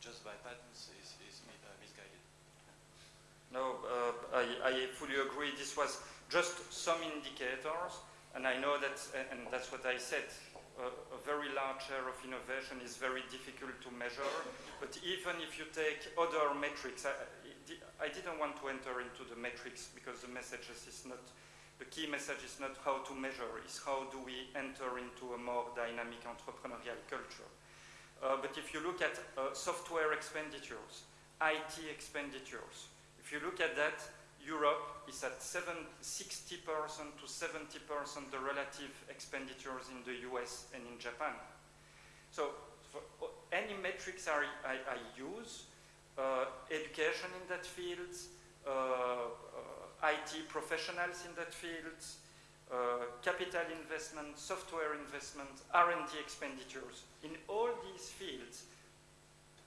just by patents is, is uh, misguided. No, uh, I, I fully agree. This was just some indicators, and I know that, and that's what I said, a very large share of innovation is very difficult to measure. But even if you take other metrics, I, I didn't want to enter into the metrics because the message is not, the key message is not how to measure, it's how do we enter into a more dynamic entrepreneurial culture. Uh, but if you look at uh, software expenditures, IT expenditures, if you look at that, Europe is at 60% to 70% the relative expenditures in the US and in Japan. So for any metrics I, I, I use, uh, education in that field, uh, uh, IT professionals in that field, uh, capital investment, software investment, R&D expenditures. In all these fields,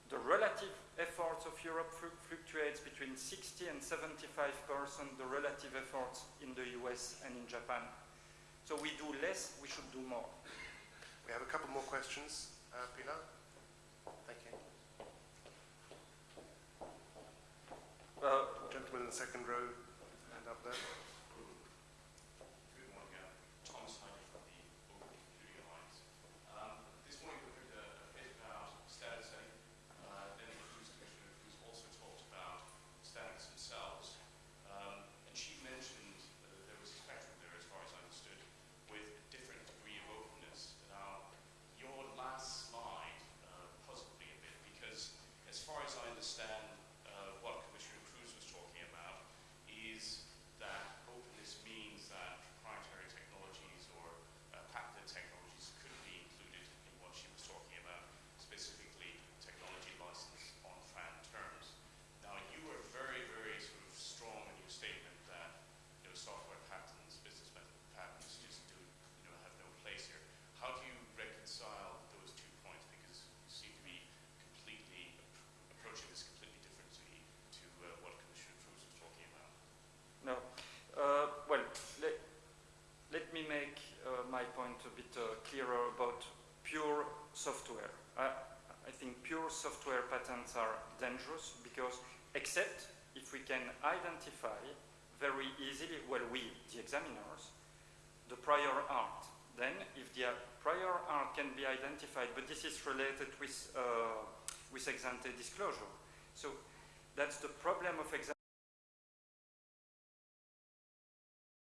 the relative efforts of Europe fluctuates between 60 and 75 percent the relative efforts in the US and in Japan. So we do less, we should do more. We have a couple more questions. Uh, Pilar? Thank you. A bit uh, clearer about pure software. I, think pure software patents are dangerous because except if we can identify very easily, well we, the examiners, the prior art. Then if the prior art can be identified, but this is related with, uh, with ex ante disclosure. So that's the problem of ex